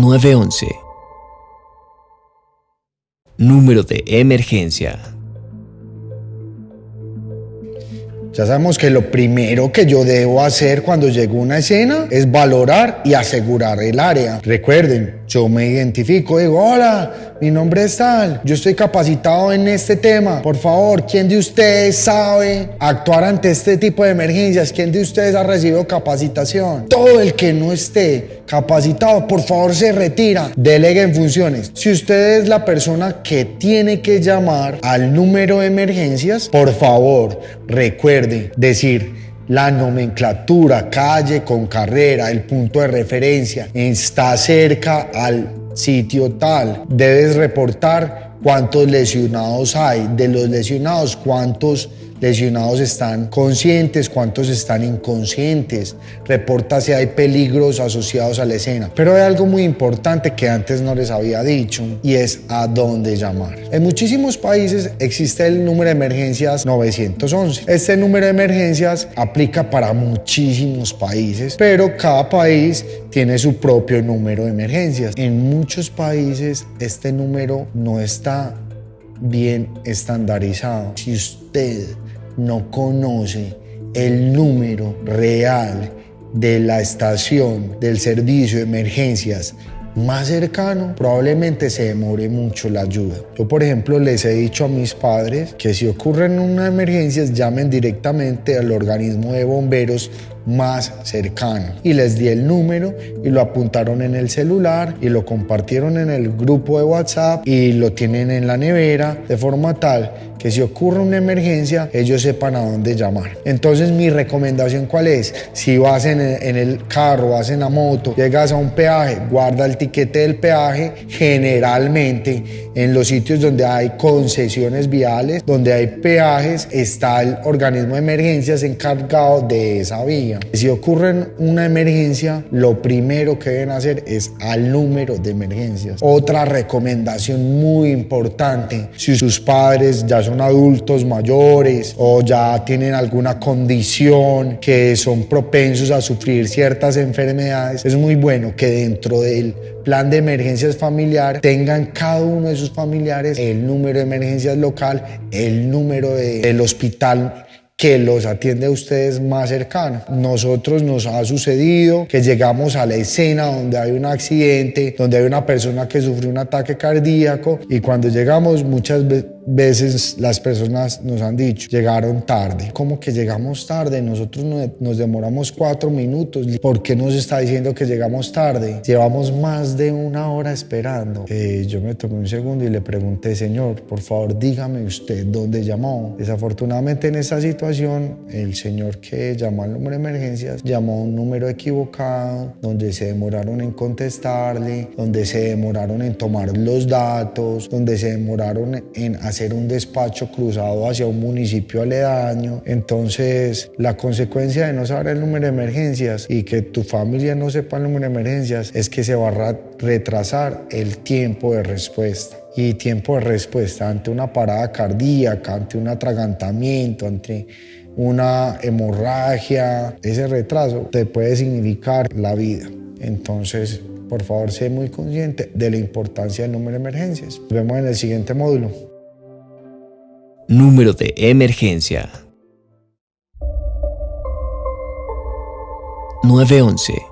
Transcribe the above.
911. Número de emergencia. Ya sabemos que lo primero que yo debo hacer cuando llego a una escena es valorar y asegurar el área. Recuerden, yo me identifico, digo, hola, mi nombre es tal, yo estoy capacitado en este tema. Por favor, ¿quién de ustedes sabe actuar ante este tipo de emergencias? ¿Quién de ustedes ha recibido capacitación? Todo el que no esté capacitado, por favor, se retira, deleguen funciones. Si usted es la persona que tiene que llamar al número de emergencias, por favor, recuerde decir la nomenclatura, calle con carrera, el punto de referencia, está cerca al sitio tal. Debes reportar cuántos lesionados hay, de los lesionados cuántos lesionados están conscientes, cuántos están inconscientes, reporta si hay peligros asociados a la escena. Pero hay algo muy importante que antes no les había dicho y es a dónde llamar. En muchísimos países existe el número de emergencias 911. Este número de emergencias aplica para muchísimos países, pero cada país tiene su propio número de emergencias. En muchos países este número no está bien estandarizado. Si usted no conoce el número real de la estación del servicio de emergencias más cercano, probablemente se demore mucho la ayuda. Yo, por ejemplo, les he dicho a mis padres que si ocurren una emergencia, llamen directamente al organismo de bomberos más cercano. Y les di el número y lo apuntaron en el celular y lo compartieron en el grupo de WhatsApp y lo tienen en la nevera de forma tal que si ocurre una emergencia ellos sepan a dónde llamar. Entonces mi recomendación cuál es? Si vas en el, carro, vas en la moto, llegas a un peaje, guarda el tiquete del peaje. Generalmente en los sitios donde hay concesiones viales, donde hay peajes, está el organismo de emergencias encargado de esa vía. Si ocurre una emergencia, lo primero que deben hacer es al número de emergencias. Otra recomendación muy importante, si sus padres ya son adultos mayores o ya tienen alguna condición que son propensos a sufrir ciertas enfermedades, es muy bueno que dentro del plan de emergencias familiar tengan cada uno de sus familiares el número de emergencias local, el número del hospital que los atiende a ustedes más cercano. Nosotros nos ha sucedido que llegamos a la escena donde hay un accidente, donde hay una persona que sufrió un ataque cardíaco y cuando llegamos muchas veces veces las personas nos han dicho, llegaron tarde. ¿Cómo que llegamos tarde? Nosotros nos demoramos cuatro minutos. ¿Por qué nos está diciendo que llegamos tarde? Llevamos más de una hora esperando. Eh, yo me tomé un segundo y le pregunté, señor, por favor dígame usted dónde llamó. Desafortunadamente en esa situación, el señor que llamó al número de emergencias llamó a un número equivocado, donde se demoraron en contestarle, donde se demoraron en tomar los datos, donde se demoraron en hacer un despacho cruzado hacia un municipio aledaño. Entonces, la consecuencia de no saber el número de emergencias y que tu familia no sepa el número de emergencias es que se va a retrasar el tiempo de respuesta y tiempo de respuesta ante una parada cardíaca, ante un atragantamiento, ante una hemorragia, ese retraso te puede significar la vida. Entonces, por favor, sé muy consciente de la importancia del número de emergencias. Nos vemos en el siguiente módulo. Número de emergencia. 911